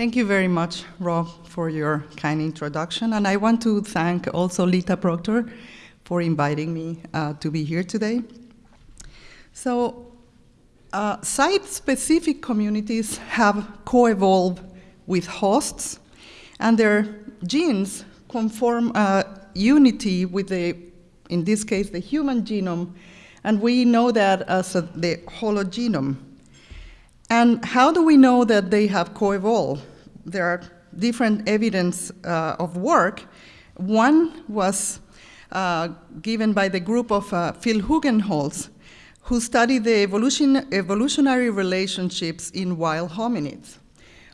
Thank you very much, Rob, for your kind introduction. And I want to thank also Lita Proctor for inviting me uh, to be here today. So, uh, site-specific communities have co-evolved with hosts, and their genes conform a unity with the, in this case, the human genome, and we know that as a, the hologenome. And how do we know that they have co-evolved? There are different evidence uh, of work. One was uh, given by the group of uh, Phil Hugenholtz, who studied the evolution, evolutionary relationships in wild hominids.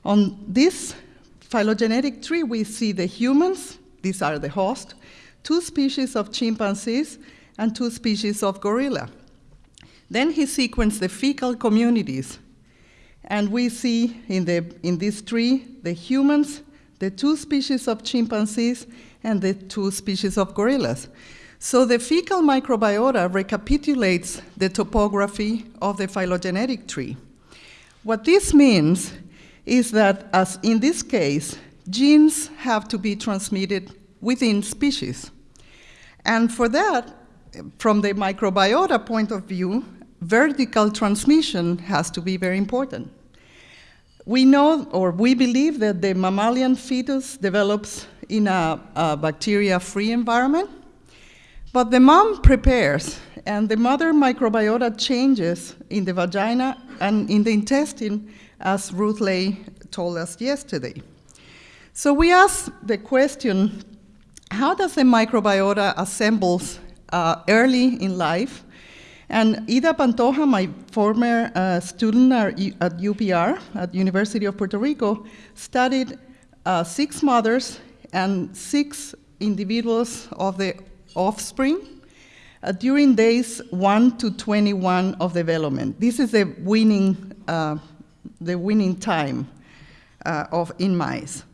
On this phylogenetic tree, we see the humans, these are the host, two species of chimpanzees, and two species of gorilla. Then he sequenced the fecal communities, and we see in, the, in this tree the humans, the two species of chimpanzees, and the two species of gorillas. So the fecal microbiota recapitulates the topography of the phylogenetic tree. What this means is that, as in this case, genes have to be transmitted within species. And for that, from the microbiota point of view, vertical transmission has to be very important. We know, or we believe, that the mammalian fetus develops in a, a bacteria-free environment, but the mom prepares, and the mother microbiota changes in the vagina and in the intestine, as Ruth Ley told us yesterday. So we ask the question, how does the microbiota assembles uh, early in life and Ida Pantoja, my former uh, student at UPR, at University of Puerto Rico, studied uh, six mothers and six individuals of the offspring uh, during days 1 to 21 of development. This is the winning, uh, the winning time uh, of in mice.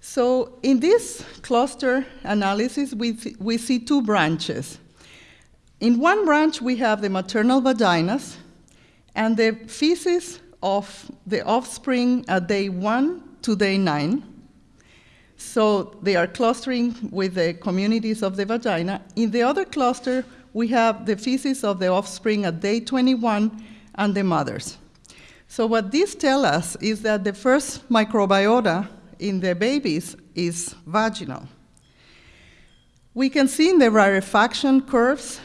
So in this cluster analysis, we, we see two branches. In one branch, we have the maternal vaginas and the feces of the offspring at day one to day nine. So they are clustering with the communities of the vagina. In the other cluster, we have the feces of the offspring at day 21 and the mothers. So what this tells us is that the first microbiota in the babies is vaginal. We can see in the rarefaction curves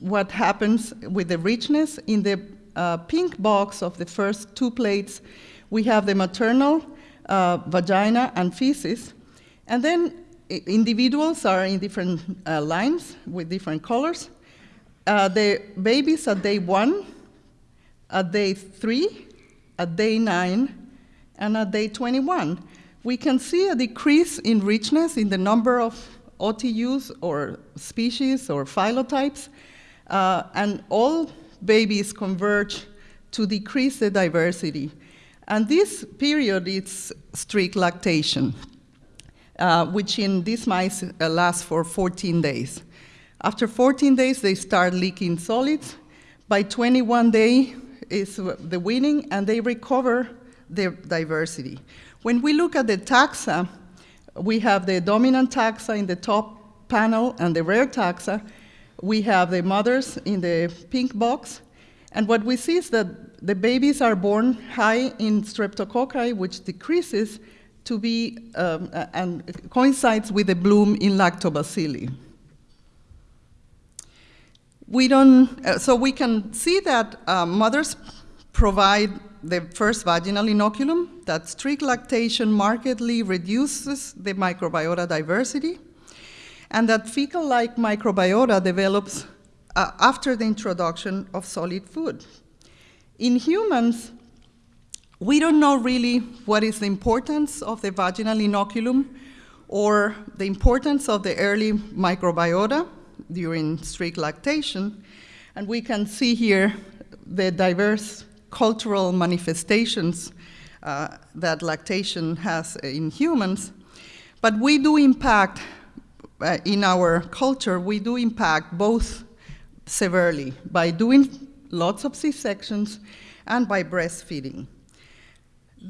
what happens with the richness. In the uh, pink box of the first two plates, we have the maternal uh, vagina and feces. And then individuals are in different uh, lines with different colors. Uh, the babies at day one, at day three, at day nine, and at day 21. We can see a decrease in richness in the number of OTUs or species or phylotypes, uh, and all babies converge to decrease the diversity. And this period is strict lactation, uh, which in these mice uh, lasts for 14 days. After 14 days, they start leaking solids. By 21 day is the weaning, and they recover their diversity. When we look at the taxa, we have the dominant taxa in the top panel and the rare taxa. We have the mothers in the pink box. And what we see is that the babies are born high in streptococci, which decreases to be, um, and coincides with the bloom in lactobacilli. We don't, uh, so we can see that uh, mothers provide the first vaginal inoculum, that strict lactation markedly reduces the microbiota diversity, and that fecal-like microbiota develops uh, after the introduction of solid food. In humans, we don't know really what is the importance of the vaginal inoculum or the importance of the early microbiota during strict lactation, and we can see here the diverse cultural manifestations uh, that lactation has in humans. But we do impact, uh, in our culture, we do impact both severely by doing lots of C-sections and by breastfeeding.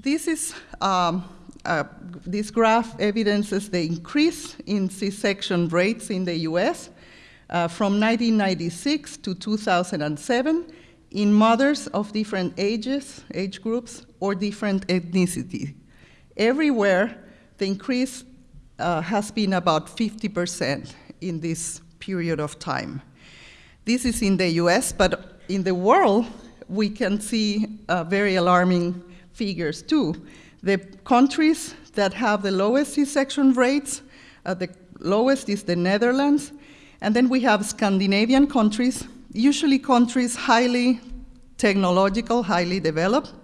this is um, uh, this graph evidences the increase in C-section rates in the U.S. Uh, from 1996 to 2007 in mothers of different ages, age groups, or different ethnicity. Everywhere, the increase uh, has been about 50% in this period of time. This is in the US, but in the world, we can see uh, very alarming figures too. The countries that have the lowest C-section rates, uh, the lowest is the Netherlands, and then we have Scandinavian countries, usually countries highly technological, highly developed.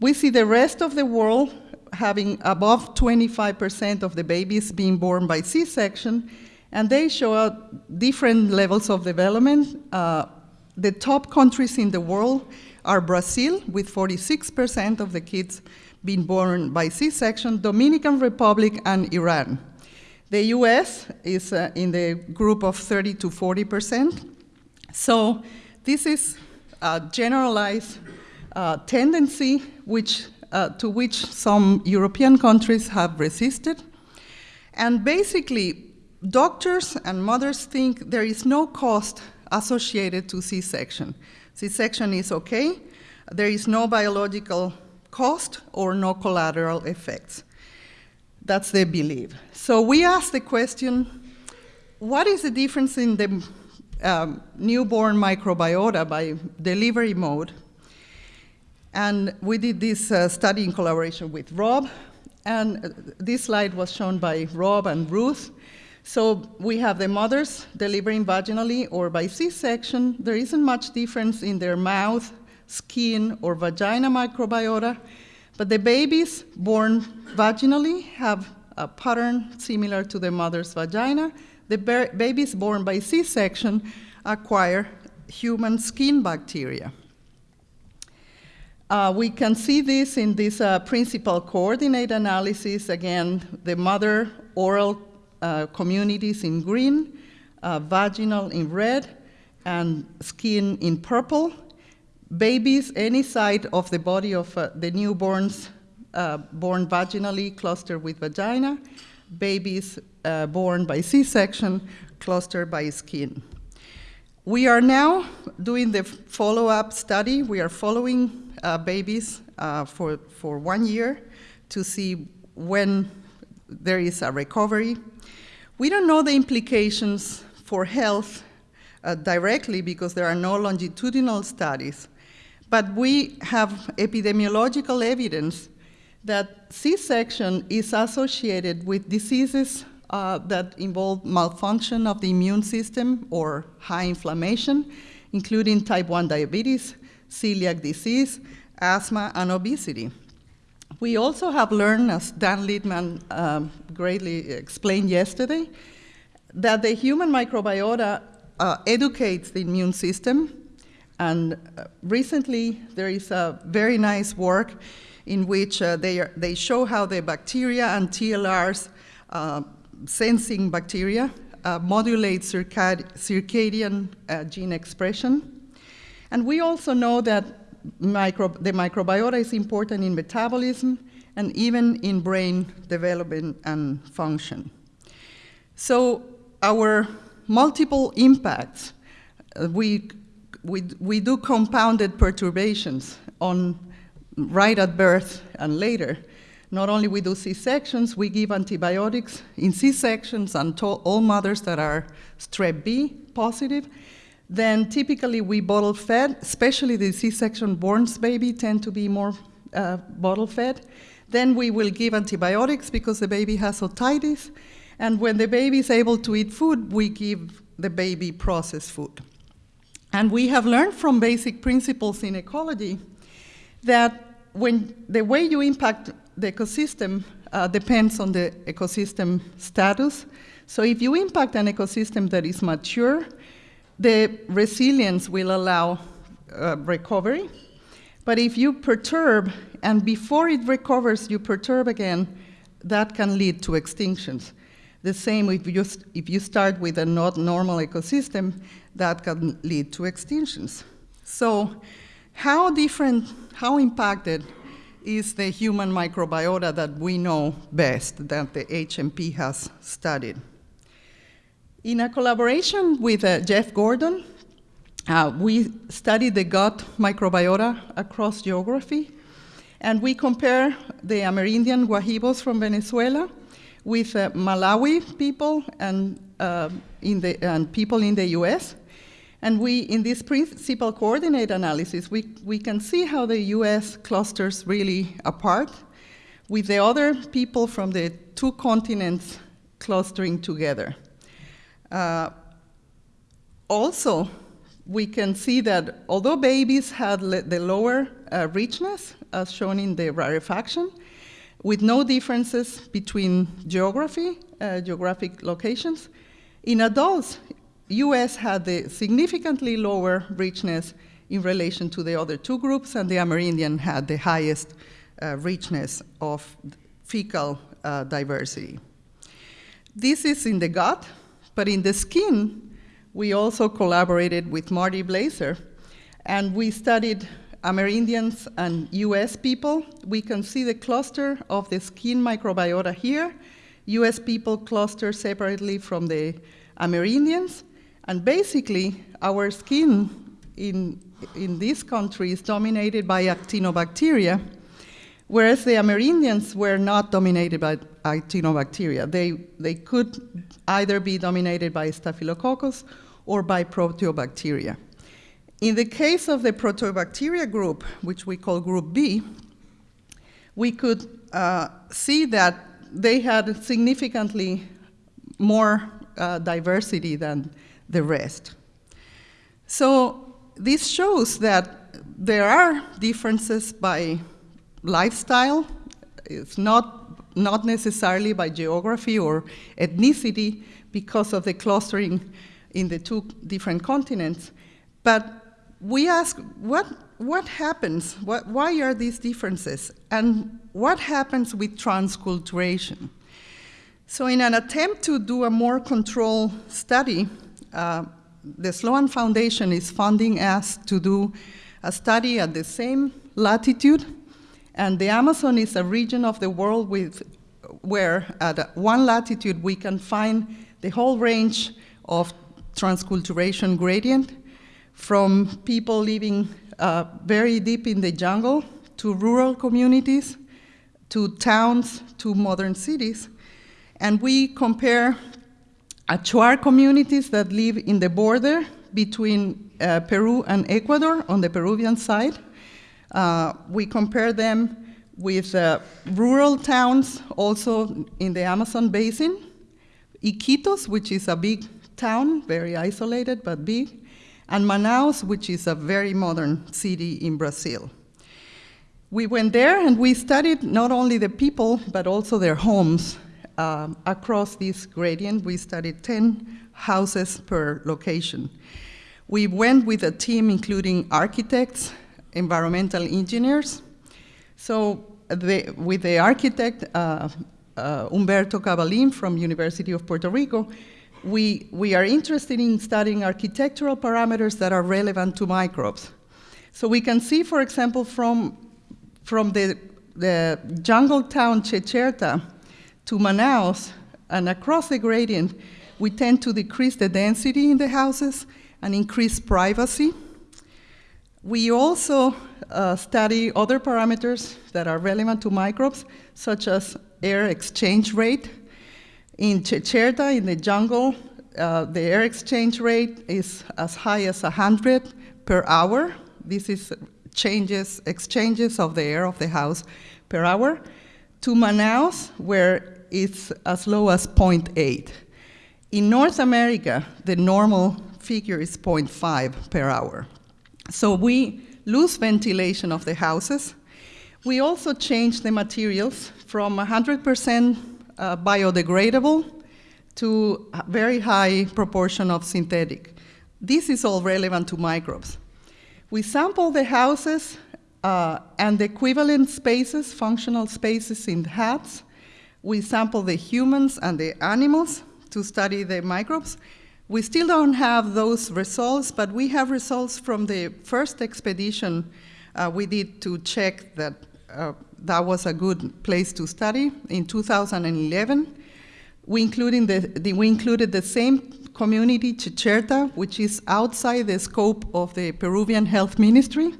We see the rest of the world having above 25% of the babies being born by C-section, and they show different levels of development. Uh, the top countries in the world are Brazil, with 46% of the kids being born by C-section, Dominican Republic, and Iran. The US is uh, in the group of 30 to 40 percent. So this is a generalized uh, tendency which, uh, to which some European countries have resisted. And basically, doctors and mothers think there is no cost associated to C-section. C-section is okay. There is no biological cost or no collateral effects. That's their belief. So we ask the question, what is the difference in the um, newborn microbiota by delivery mode? And we did this uh, study in collaboration with Rob, and this slide was shown by Rob and Ruth. So we have the mothers delivering vaginally or by C-section. There isn't much difference in their mouth, skin, or vagina microbiota, but the babies born vaginally have a pattern similar to the mother's vagina. The babies born by C-section acquire human skin bacteria. Uh, we can see this in this uh, principal coordinate analysis. Again, the mother oral uh, communities in green, uh, vaginal in red, and skin in purple babies any side of the body of uh, the newborns uh, born vaginally clustered with vagina, babies uh, born by C-section clustered by skin. We are now doing the follow-up study. We are following uh, babies uh, for, for one year to see when there is a recovery. We don't know the implications for health uh, directly because there are no longitudinal studies, but we have epidemiological evidence that C-section is associated with diseases uh, that involve malfunction of the immune system or high inflammation, including type 1 diabetes, celiac disease, asthma, and obesity. We also have learned, as Dan Littman um, greatly explained yesterday, that the human microbiota uh, educates the immune system and uh, recently, there is a very nice work in which uh, they, are, they show how the bacteria and TLRs, uh, sensing bacteria, uh, modulate circad circadian uh, gene expression. And we also know that micro the microbiota is important in metabolism and even in brain development and function. So our multiple impacts, uh, we we, we do compounded perturbations on right at birth and later. Not only we do C-sections, we give antibiotics in C-sections and all mothers that are strep B positive. Then typically we bottle fed, especially the C-section born baby tend to be more uh, bottle fed. Then we will give antibiotics because the baby has otitis. And when the baby is able to eat food, we give the baby processed food. And we have learned from basic principles in ecology that when the way you impact the ecosystem uh, depends on the ecosystem status. So if you impact an ecosystem that is mature, the resilience will allow uh, recovery. But if you perturb, and before it recovers, you perturb again, that can lead to extinctions. The same if you, if you start with a not normal ecosystem, that can lead to extinctions. So how different, how impacted is the human microbiota that we know best, that the HMP has studied. In a collaboration with uh, Jeff Gordon, uh, we studied the gut microbiota across geography, and we compare the Amerindian Guajibos from Venezuela with uh, Malawi people and, uh, in the, and people in the US. And we, in this principal coordinate analysis, we, we can see how the US clusters really apart with the other people from the two continents clustering together. Uh, also, we can see that although babies had the lower uh, richness, as shown in the rarefaction, with no differences between geography, uh, geographic locations, in adults, US had the significantly lower richness in relation to the other two groups, and the Amerindian had the highest uh, richness of fecal uh, diversity. This is in the gut, but in the skin, we also collaborated with Marty Blaser, and we studied Amerindians and US people. We can see the cluster of the skin microbiota here. US people cluster separately from the Amerindians, and basically, our skin in, in this country is dominated by actinobacteria, whereas the Amerindians were not dominated by actinobacteria. They, they could either be dominated by Staphylococcus or by proteobacteria. In the case of the proteobacteria group, which we call group B, we could uh, see that they had significantly more uh, diversity than the rest. So this shows that there are differences by lifestyle. It's not, not necessarily by geography or ethnicity because of the clustering in the two different continents. But we ask, what, what happens? What, why are these differences? And what happens with transculturation? So in an attempt to do a more controlled study, uh, the Sloan Foundation is funding us to do a study at the same latitude, and the Amazon is a region of the world with, where at one latitude we can find the whole range of transculturation gradient from people living uh, very deep in the jungle to rural communities to towns to modern cities. And we compare Achuar communities that live in the border between uh, Peru and Ecuador on the Peruvian side. Uh, we compare them with uh, rural towns also in the Amazon basin. Iquitos, which is a big town, very isolated but big, and Manaus, which is a very modern city in Brazil. We went there and we studied not only the people, but also their homes um, across this gradient. We studied 10 houses per location. We went with a team including architects, environmental engineers. So the, with the architect, uh, uh, Cabalin from University of Puerto Rico, we, we are interested in studying architectural parameters that are relevant to microbes. So we can see, for example, from, from the, the jungle town Checherta to Manaus and across the gradient, we tend to decrease the density in the houses and increase privacy. We also uh, study other parameters that are relevant to microbes, such as air exchange rate. In Checherta, in the jungle, uh, the air exchange rate is as high as 100 per hour. This is changes, exchanges of the air of the house per hour. To Manaus, where it's as low as 0.8. In North America, the normal figure is 0.5 per hour. So we lose ventilation of the houses. We also change the materials from 100% uh, biodegradable to a very high proportion of synthetic. This is all relevant to microbes. We sample the houses uh, and the equivalent spaces, functional spaces in hats, we sample the humans and the animals to study the microbes. We still don't have those results, but we have results from the first expedition uh, we did to check that uh, that was a good place to study. In 2011, we included the, the, we included the same community, Checherta, which is outside the scope of the Peruvian Health Ministry.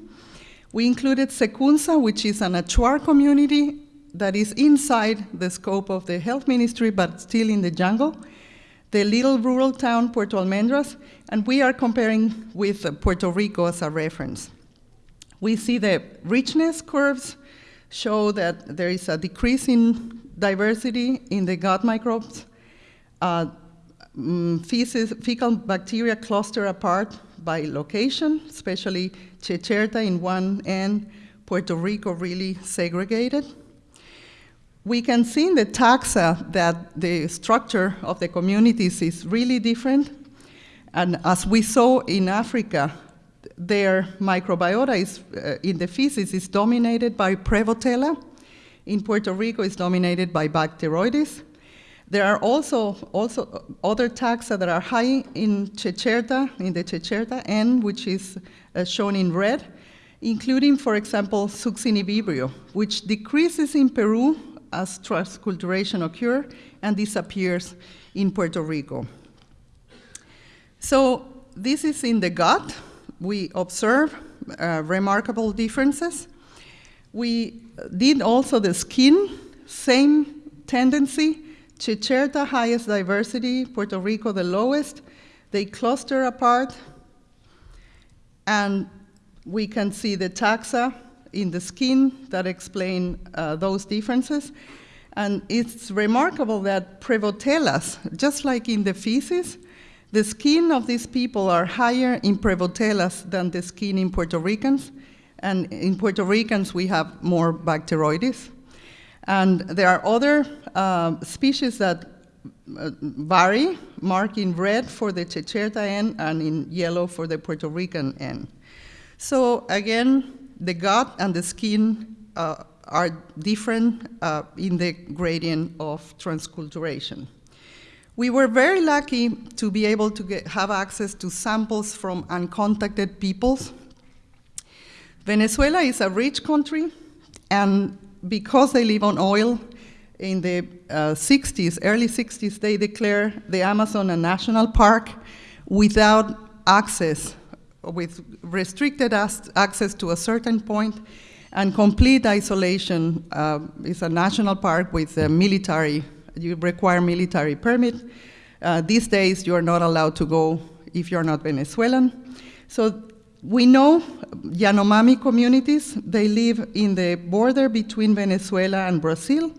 We included Secunza, which is an Achuar community that is inside the scope of the health ministry, but still in the jungle. The little rural town, Puerto Almendras, and we are comparing with Puerto Rico as a reference. We see the richness curves show that there is a decrease in diversity in the gut microbes. Uh, mm, feces, fecal bacteria cluster apart by location, especially Checherta in one end, Puerto Rico really segregated. We can see in the taxa that the structure of the communities is really different. And as we saw in Africa, their microbiota is, uh, in the feces is dominated by Prevotella. In Puerto Rico, it's dominated by Bacteroides. There are also, also other taxa that are high in Checherta, in the Checherta N, which is uh, shown in red, including, for example, Succinivibrio, which decreases in Peru as transculturation occurs and disappears in Puerto Rico. So this is in the gut. We observe uh, remarkable differences. We did also the skin, same tendency. Checherta, highest diversity, Puerto Rico, the lowest. They cluster apart, and we can see the taxa in the skin that explain uh, those differences. And it's remarkable that Prevotellas, just like in the feces, the skin of these people are higher in Prevotellas than the skin in Puerto Ricans. And in Puerto Ricans, we have more Bacteroides. And there are other uh, species that uh, vary, marked in red for the Checherta and in yellow for the Puerto Rican N. So again, the gut and the skin uh, are different uh, in the gradient of transculturation. We were very lucky to be able to get, have access to samples from uncontacted peoples. Venezuela is a rich country, and because they live on oil, in the uh, 60s, early 60s, they declared the Amazon a national park without access with restricted access to a certain point and complete isolation uh, is a national park with military, you require military permit. Uh, these days you are not allowed to go if you're not Venezuelan. So we know Yanomami communities, they live in the border between Venezuela and Brazil.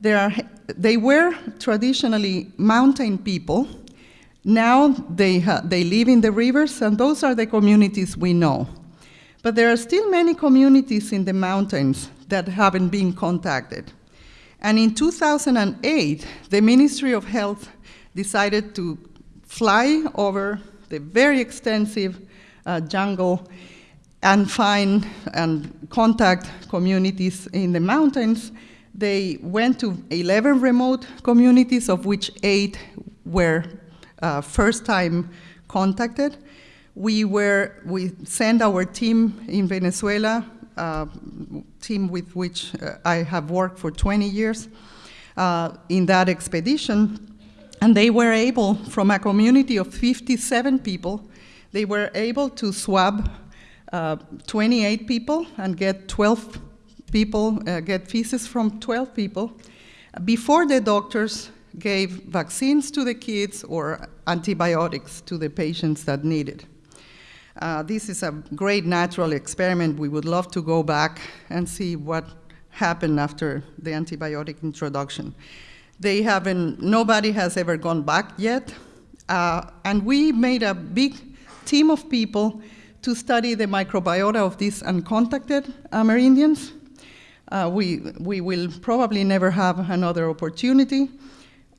They, are, they were traditionally mountain people, now they, they live in the rivers, and those are the communities we know. But there are still many communities in the mountains that haven't been contacted. And in 2008, the Ministry of Health decided to fly over the very extensive uh, jungle and find and contact communities in the mountains. They went to 11 remote communities, of which eight were uh, first time contacted. We were, we sent our team in Venezuela, uh, team with which uh, I have worked for 20 years, uh, in that expedition. And they were able, from a community of 57 people, they were able to swab uh, 28 people and get 12 people, uh, get feces from 12 people before the doctors gave vaccines to the kids or antibiotics to the patients that needed. Uh, this is a great natural experiment. We would love to go back and see what happened after the antibiotic introduction. They haven't, nobody has ever gone back yet. Uh, and we made a big team of people to study the microbiota of these uncontacted Amerindians. Uh, we, we will probably never have another opportunity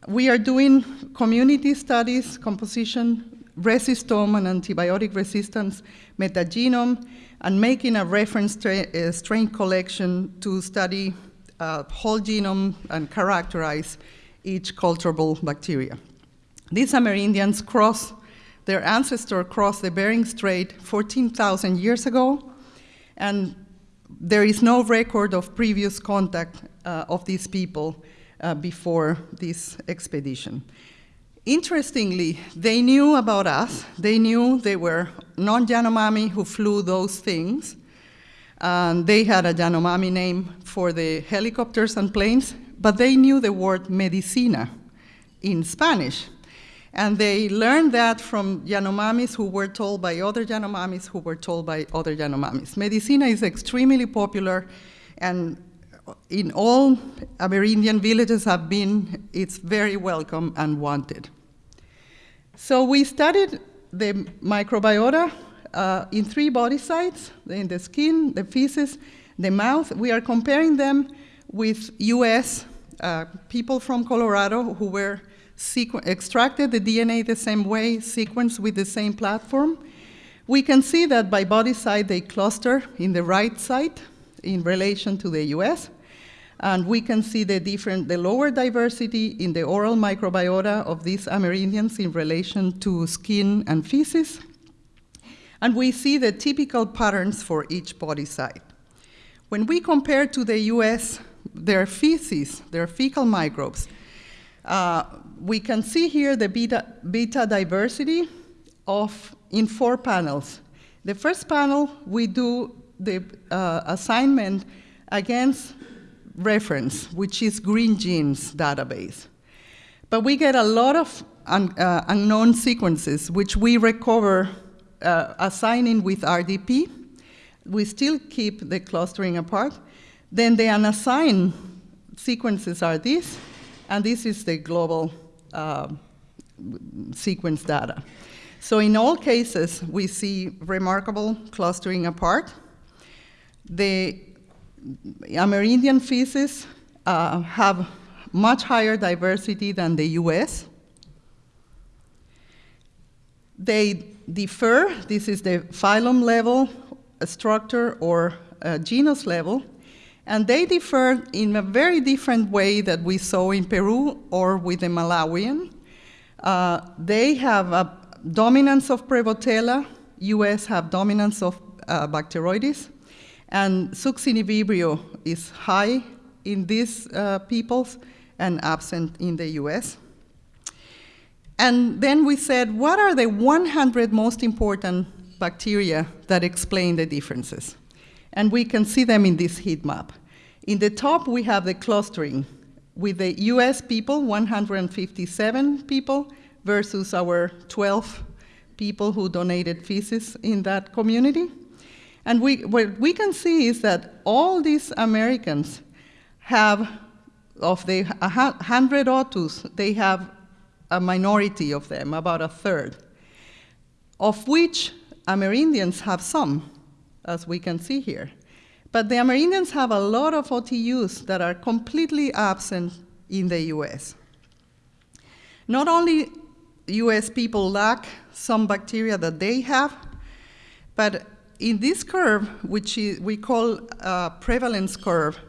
we are doing community studies, composition, resistome and antibiotic resistance, metagenome, and making a reference uh, strain collection to study uh, whole genome and characterize each culturable bacteria. These Amerindians cross, their ancestor crossed the Bering Strait 14,000 years ago, and there is no record of previous contact uh, of these people uh, before this expedition. Interestingly, they knew about us. They knew they were non-Yanomami who flew those things. And they had a Yanomami name for the helicopters and planes, but they knew the word medicina in Spanish. And they learned that from Yanomamis who were told by other Yanomamis who were told by other Yanomamis. Medicina is extremely popular, and in all Amerindian villages have been, it's very welcome and wanted. So we studied the microbiota uh, in three body sites, in the skin, the feces, the mouth. We are comparing them with US uh, people from Colorado who were extracted the DNA the same way, sequenced with the same platform. We can see that by body site they cluster in the right site in relation to the US. And we can see the different, the lower diversity in the oral microbiota of these Amerindians in relation to skin and feces. And we see the typical patterns for each body site. When we compare to the US, their feces, their fecal microbes, uh, we can see here the beta, beta diversity of in four panels. The first panel, we do the uh, assignment against reference, which is Greengenes database. But we get a lot of un, uh, unknown sequences, which we recover uh, assigning with RDP. We still keep the clustering apart. Then the unassigned sequences are these, and this is the global uh, sequence data. So in all cases, we see remarkable clustering apart. The Amerindian feces uh, have much higher diversity than the US. They differ, this is the phylum level structure or uh, genus level, and they differ in a very different way that we saw in Peru or with the Malawian. Uh, they have a dominance of Prevotella, US have dominance of uh, Bacteroides, and succinivibrio is high in these uh, peoples and absent in the US. And then we said, what are the 100 most important bacteria that explain the differences? And we can see them in this heat map. In the top, we have the clustering with the US people, 157 people, versus our 12 people who donated feces in that community. And we, what we can see is that all these Americans have, of the 100 OTUs, they have a minority of them, about a third, of which Amerindians have some, as we can see here. But the Amerindians have a lot of OTUs that are completely absent in the US. Not only US people lack some bacteria that they have, but in this curve, which we call a prevalence curve,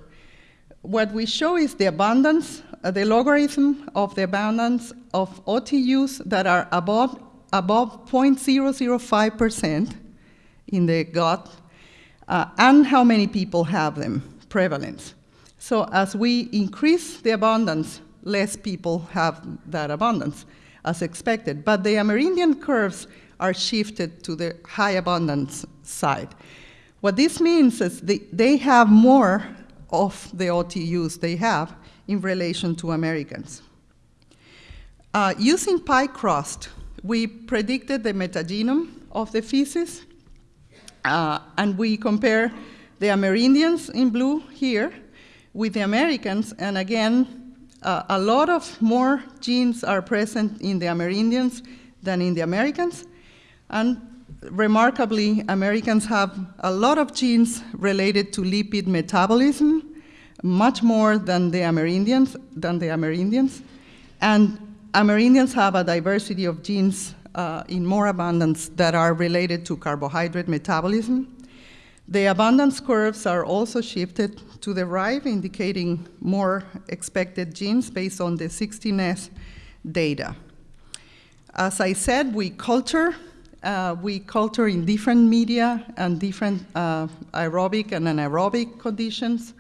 what we show is the abundance, uh, the logarithm of the abundance of OTUs that are above, above 0.005% in the gut, uh, and how many people have them, prevalence. So as we increase the abundance, less people have that abundance, as expected. But the Amerindian curves are shifted to the high abundance side. What this means is they, they have more of the OTUs they have in relation to Americans. Uh, using crust, we predicted the metagenome of the feces, uh, and we compare the Amerindians in blue here with the Americans, and again, uh, a lot of more genes are present in the Amerindians than in the Americans, and remarkably, Americans have a lot of genes related to lipid metabolism, much more than the Amerindians, than the Amerindians. And Amerindians have a diversity of genes uh, in more abundance that are related to carbohydrate metabolism. The abundance curves are also shifted to the right, indicating more expected genes based on the 16S data. As I said, we culture uh, we culture in different media and different uh, aerobic and anaerobic conditions.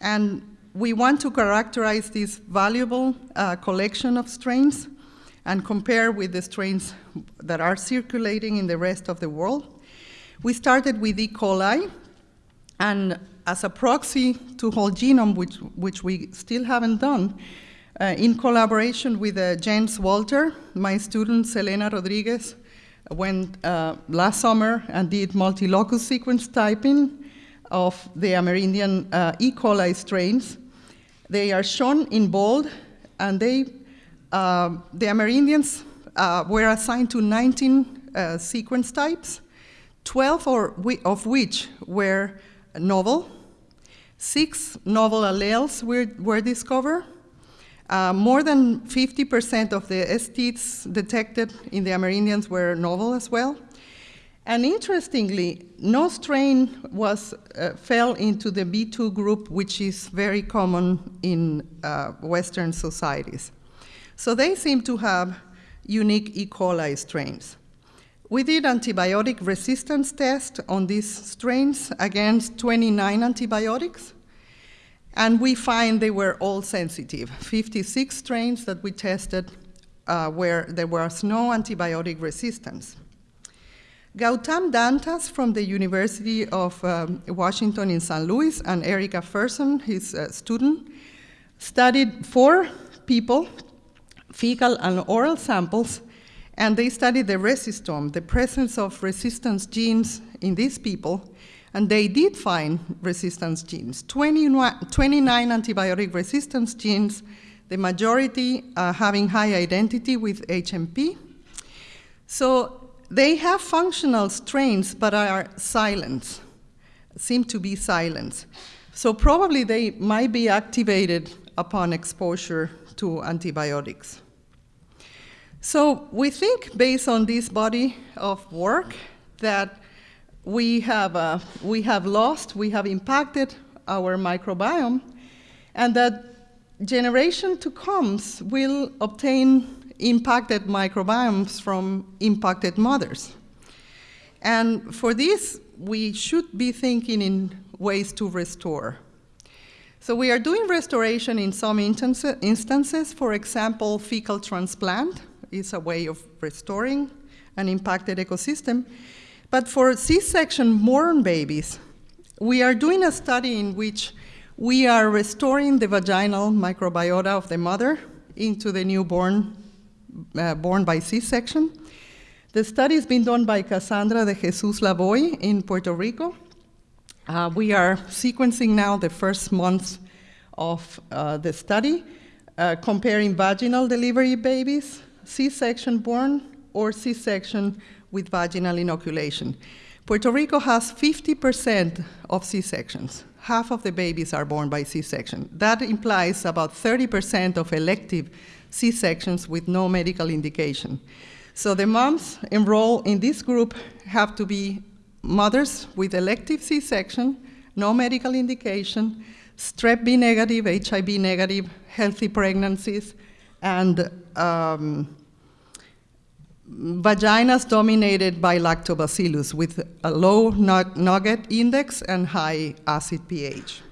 And we want to characterize this valuable uh, collection of strains and compare with the strains that are circulating in the rest of the world. We started with E. coli, and as a proxy to whole genome, which, which we still haven't done, uh, in collaboration with uh, James Walter, my student Selena Rodriguez went uh, last summer and did multi-locus sequence typing of the Amerindian uh, E. coli strains. They are shown in bold, and they, uh, the Amerindians uh, were assigned to 19 uh, sequence types, 12 or, of which were novel. Six novel alleles were, were discovered. Uh, more than 50% of the STs detected in the Amerindians were novel as well. And interestingly, no strain was, uh, fell into the B2 group, which is very common in uh, Western societies. So they seem to have unique E. coli strains. We did antibiotic resistance tests on these strains against 29 antibiotics, and we find they were all sensitive. 56 strains that we tested uh, where there was no antibiotic resistance. Gautam Dantas from the University of um, Washington in St. Louis and Erica Pehrsson, his uh, student, studied four people, fecal and oral samples, and they studied the resistome, the presence of resistance genes in these people, and they did find resistance genes, 29 antibiotic resistance genes, the majority uh, having high identity with HMP. So they have functional strains, but are silent, seem to be silent. So probably they might be activated upon exposure to antibiotics. So we think, based on this body of work, that we have, uh, we have lost, we have impacted our microbiome, and that generation to comes will obtain impacted microbiomes from impacted mothers. And for this, we should be thinking in ways to restore. So we are doing restoration in some instances. For example, fecal transplant is a way of restoring an impacted ecosystem. But for C-section born babies, we are doing a study in which we are restoring the vaginal microbiota of the mother into the newborn uh, born by C-section. The study has been done by Cassandra de Jesus Laboy in Puerto Rico. Uh, we are sequencing now the first months of uh, the study, uh, comparing vaginal delivery babies, C-section born, or C-section with vaginal inoculation. Puerto Rico has 50% of C-sections. Half of the babies are born by C-section. That implies about 30% of elective C-sections with no medical indication. So the moms enrolled in this group have to be mothers with elective C-section, no medical indication, strep B negative, HIV negative, healthy pregnancies, and um, vaginas dominated by lactobacillus with a low Nugent index and high acid pH.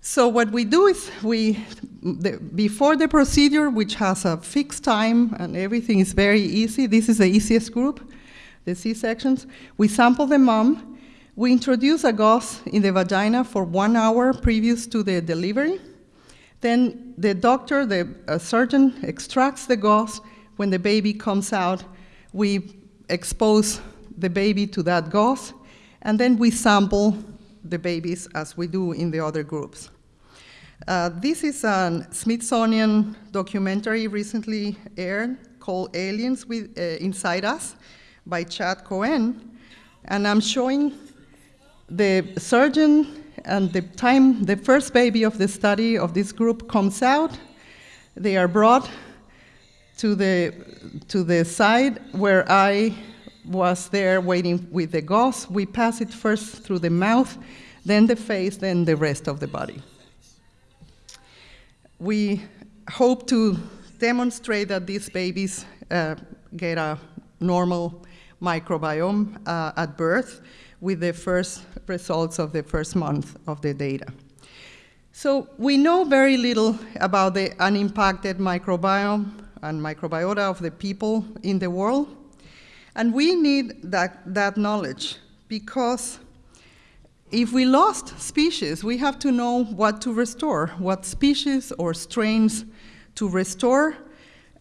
So what we do is we, the, before the procedure, which has a fixed time and everything is very easy, this is the easiest group, the C-sections, we sample the mom, we introduce a gauze in the vagina for one hour previous to the delivery. Then the doctor, the uh, surgeon, extracts the gauze. When the baby comes out, we expose the baby to that gauze, and then we sample the babies as we do in the other groups. Uh, this is a Smithsonian documentary recently aired called Aliens with, uh, Inside Us by Chad Cohen. And I'm showing the surgeon and the time the first baby of the study of this group comes out. They are brought to the, to the side where I was there waiting with the gauze. We pass it first through the mouth, then the face, then the rest of the body we hope to demonstrate that these babies uh, get a normal microbiome uh, at birth with the first results of the first month of the data. So we know very little about the unimpacted microbiome and microbiota of the people in the world. And we need that, that knowledge because if we lost species, we have to know what to restore, what species or strains to restore.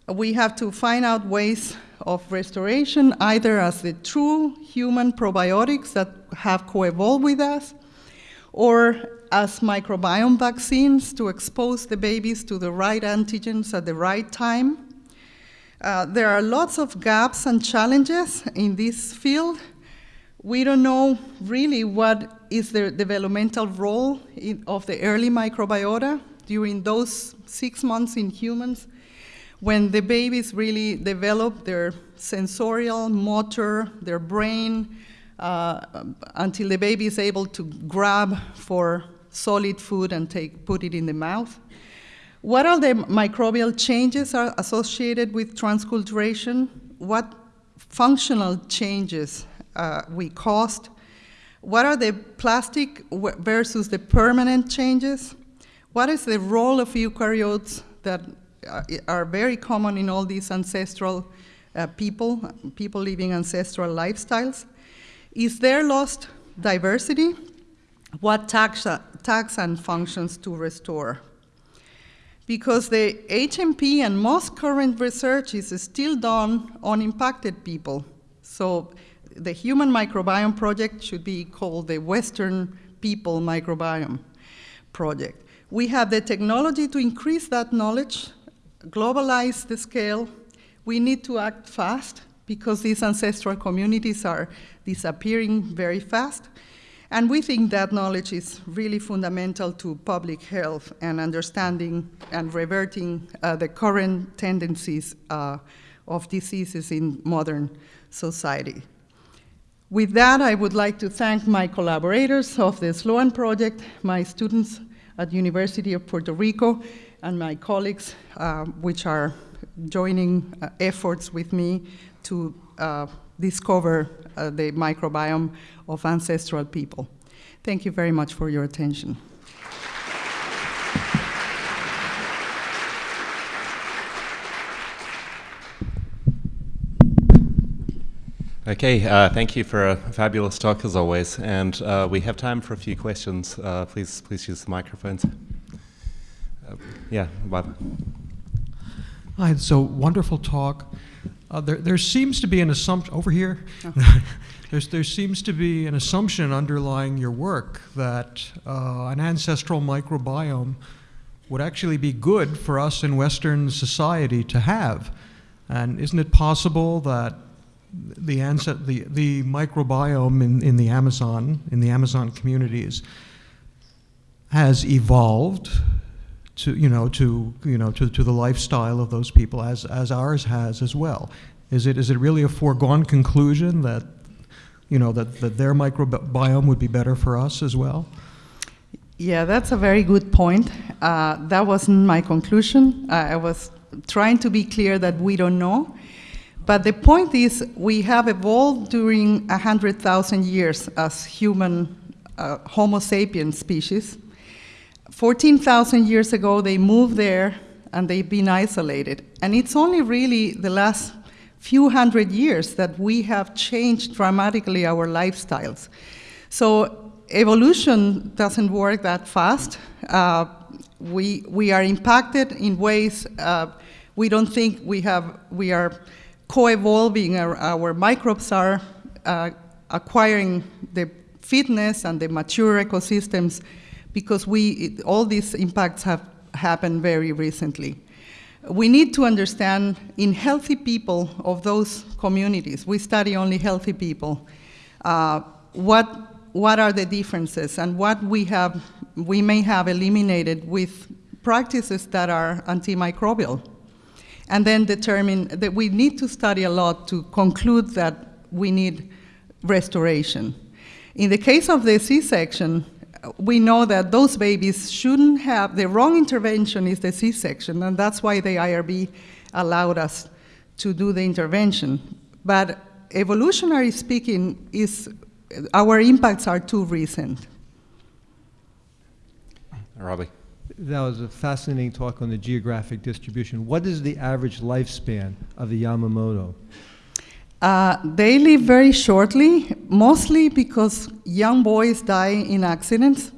We have to find out ways of restoration, either as the true human probiotics that have co-evolved with us, or as microbiome vaccines to expose the babies to the right antigens at the right time. Uh, there are lots of gaps and challenges in this field. We don't know really what is the developmental role in, of the early microbiota during those six months in humans when the babies really develop their sensorial, motor, their brain, uh, until the baby is able to grab for solid food and take, put it in the mouth. What are the microbial changes are associated with transculturation? What functional changes uh, we caused? What are the plastic versus the permanent changes? What is the role of eukaryotes that uh, are very common in all these ancestral uh, people, people living ancestral lifestyles? Is there lost diversity? What taxa, taxa and functions to restore? Because the HMP and most current research is still done on impacted people. So the Human Microbiome Project should be called the Western People Microbiome Project. We have the technology to increase that knowledge, globalize the scale. We need to act fast because these ancestral communities are disappearing very fast. And we think that knowledge is really fundamental to public health and understanding and reverting uh, the current tendencies uh, of diseases in modern society. With that, I would like to thank my collaborators of the SLOAN project, my students at University of Puerto Rico, and my colleagues, uh, which are joining uh, efforts with me to uh, discover uh, the microbiome of ancestral people. Thank you very much for your attention. Okay, uh, thank you for a fabulous talk as always, and uh, we have time for a few questions. Uh, please, please use the microphones. Yeah, Bob. Hi, so wonderful talk. Uh, there, there seems to be an assumption over here. Oh. there seems to be an assumption underlying your work that uh, an ancestral microbiome would actually be good for us in Western society to have. And isn't it possible that the, the, the microbiome in, in the Amazon, in the Amazon communities, has evolved to, you know, to, you know, to, to the lifestyle of those people as, as ours has as well. Is it, is it really a foregone conclusion that, you know, that, that their microbiome would be better for us as well? Yeah, that's a very good point. Uh, that wasn't my conclusion. Uh, I was trying to be clear that we don't know. But the point is, we have evolved during 100,000 years as human uh, Homo sapiens species. 14,000 years ago, they moved there and they've been isolated. And it's only really the last few hundred years that we have changed dramatically our lifestyles. So evolution doesn't work that fast. Uh, we, we are impacted in ways uh, we don't think we, have, we are co-evolving, our, our, microbes are uh, acquiring the fitness and the mature ecosystems because we, all these impacts have happened very recently. We need to understand in healthy people of those communities, we study only healthy people, uh, what, what are the differences and what we, have, we may have eliminated with practices that are antimicrobial and then determine that we need to study a lot to conclude that we need restoration. In the case of the C-section, we know that those babies shouldn't have, the wrong intervention is the C-section, and that's why the IRB allowed us to do the intervention. But evolutionary speaking, is our impacts are too recent. Robbie. That was a fascinating talk on the geographic distribution. What is the average lifespan of the Yanomami? Uh, they live very shortly, mostly because young boys die in accidents.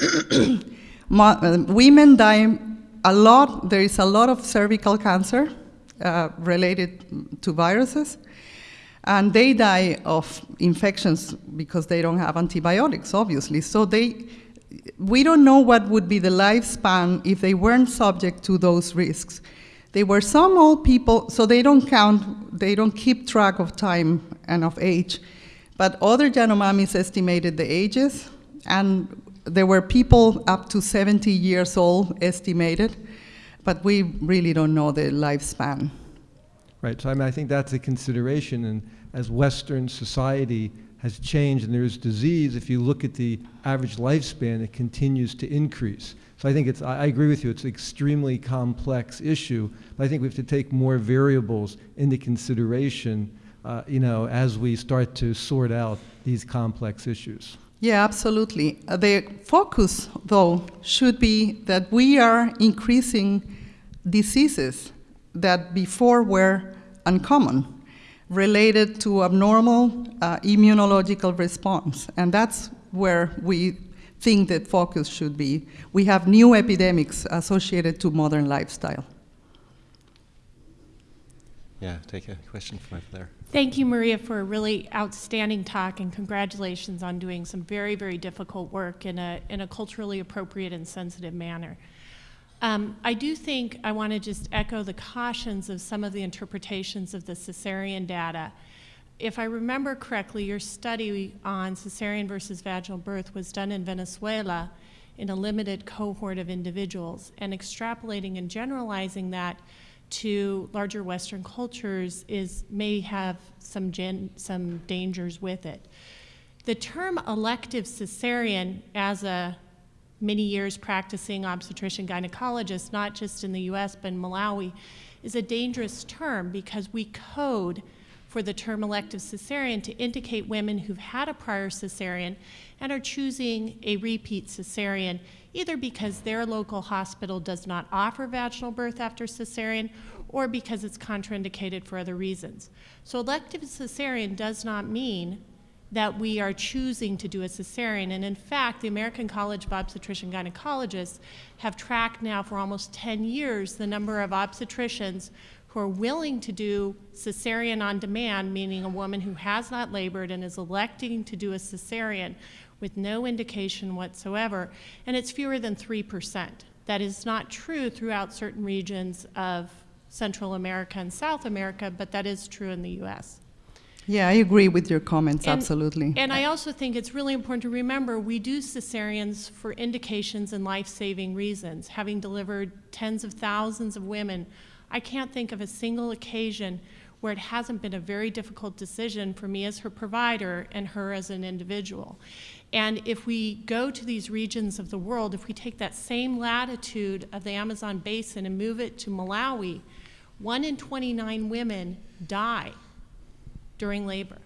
Uh, women die a lot. There is a lot of cervical cancer uh, related to viruses, and they die of infections because they don't have antibiotics, obviously. So they, we don't know what would be the lifespan if they weren't subject to those risks. They were some old people, so they don't count, they don't keep track of time and of age. But other Yanomamis estimated the ages, and there were people up to 70 years old estimated, but we really don't know the lifespan. Right, so I mean, I think that's a consideration, and as Western society has changed and there's disease, if you look at the average lifespan, it continues to increase. So I think it's, I I agree with you, it's an extremely complex issue, but I think we have to take more variables into consideration, uh, you know, as we start to sort out these complex issues. Yeah, absolutely. Uh, the focus, though, should be that we are increasing diseases that before were uncommon, related to abnormal uh, immunological response. And that's where we think that focus should be. We have new epidemics associated to modern lifestyle. Yeah, take a question from over there. Thank you, Maria, for a really outstanding talk, and congratulations on doing some very, very difficult work in a, in a culturally appropriate and sensitive manner. Um, I do think I want to just echo the cautions of some of the interpretations of the cesarean data. If I remember correctly, your study on cesarean versus vaginal birth was done in Venezuela in a limited cohort of individuals, and extrapolating and generalizing that to larger Western cultures is may have some gen, some dangers with it. The term elective cesarean as a many years practicing obstetrician gynecologist, not just in the US but in Malawi, is a dangerous term because we code for the term elective cesarean to indicate women who've had a prior cesarean and are choosing a repeat cesarean either because their local hospital does not offer vaginal birth after cesarean or because it's contraindicated for other reasons. So elective cesarean does not mean that we are choosing to do a cesarean. And in fact, the American College of Obstetrician Gynecologists have tracked now for almost 10 years the number of obstetricians who are willing to do cesarean on demand, meaning a woman who has not labored and is electing to do a cesarean with no indication whatsoever, and it's fewer than 3%. That is not true throughout certain regions of Central America and South America, but that is true in the US. Yeah, I agree with your comments, And- absolutely. And I also think it's really important to remember we do cesareans for indications and life saving reasons. Having delivered tens of thousands of women, I can't think of a single occasion where it hasn't been a very difficult decision for me as her provider and her as an individual. And if we go to these regions of the world, if we take that same latitude of the Amazon basin and move it to Malawi, one in 29 women die during labor.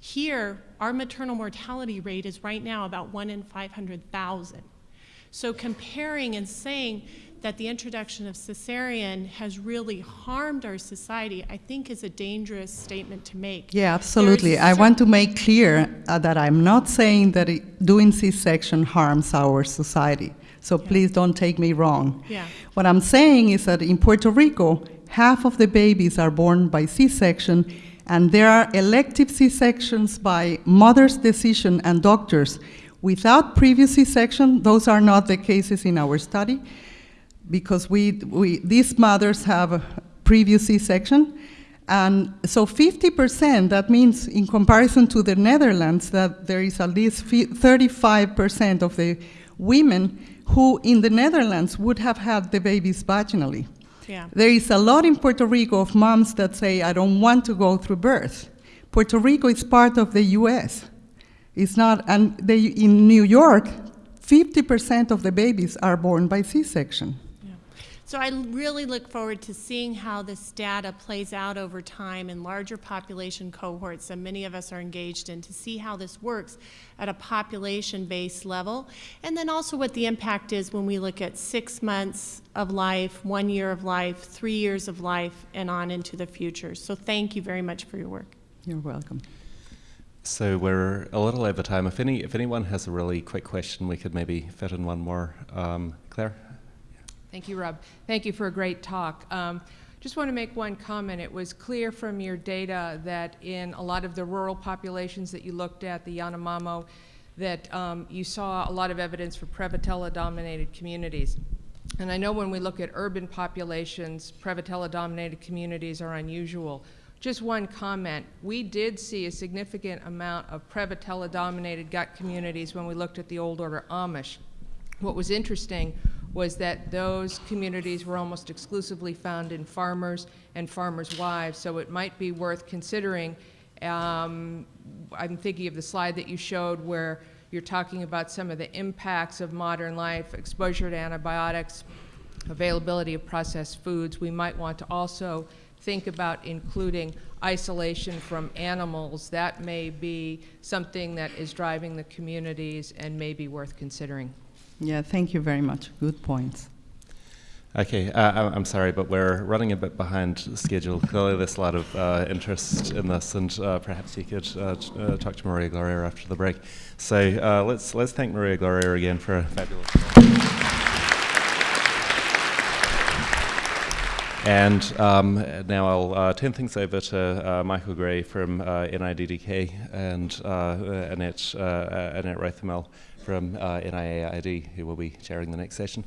Here, our maternal mortality rate is right now about 1 in 500,000. So comparing and saying that the introduction of cesarean has really harmed our society, I think is a dangerous statement to make. Yeah, absolutely. I want to make clear uh, that I'm not saying that it, doing C-section harms our society. So Yeah. please don't take me wrong. Yeah. What I'm saying is that in Puerto Rico, half of the babies are born by C-section, and there are elective C-sections by mother's decision and doctors. Without previous C-section, those are not the cases in our study, because we, we, these mothers have a previous C-section, and so 50%, that means in comparison to the Netherlands, that there is at least 35% of the women who in the Netherlands would have had the babies vaginally. Yeah. There is a lot in Puerto Rico of moms that say, I don't want to go through birth. Puerto Rico is part of the US. It's not, and they, in New York, 50% of the babies are born by C section. Yeah. So I really look forward to seeing how this data plays out over time in larger population cohorts that many of us are engaged in to see how this works at a population-based level. And then also what the impact is when we look at six months of life, one year of life, three years of life, and on into the future. So thank you very much for your work. You're welcome. So we're a little over time. If any, if anyone has a really quick question, we could maybe fit in one more. Um, Claire? Thank you, Rob. Thank you for a great talk. Um, just want to make one comment. It was clear from your data that in a lot of the rural populations that you looked at, the Yanomamo, that um, you saw a lot of evidence for Prevotella-dominated communities. And I know when we look at urban populations, Prevotella-dominated communities are unusual. Just one comment. We did see a significant amount of Prevotella-dominated gut communities when we looked at the Old Order Amish. What was interesting was that those communities were almost exclusively found in farmers and farmers' wives, so it might be worth considering. Um, I'm thinking of the slide that you showed where you're talking about some of the impacts of modern life, exposure to antibiotics, availability of processed foods. We might want to also think about including isolation from animals. That may be something that is driving the communities and may be worth considering. Yeah, thank you very much. Good points. Okay, uh, I'm sorry, but we're running a bit behind schedule. Clearly, there's a lot of uh, interest in this, and uh, perhaps you could uh, uh, talk to Maria Gloria after the break. So uh, let's let's thank Maria Gloria again for a fabulous. talk. And um, now I'll uh, turn things over to uh, Michael Gray from uh, NIDDK and Annette, Annette Rothermel from uh, NIAID, who will be chairing the next session.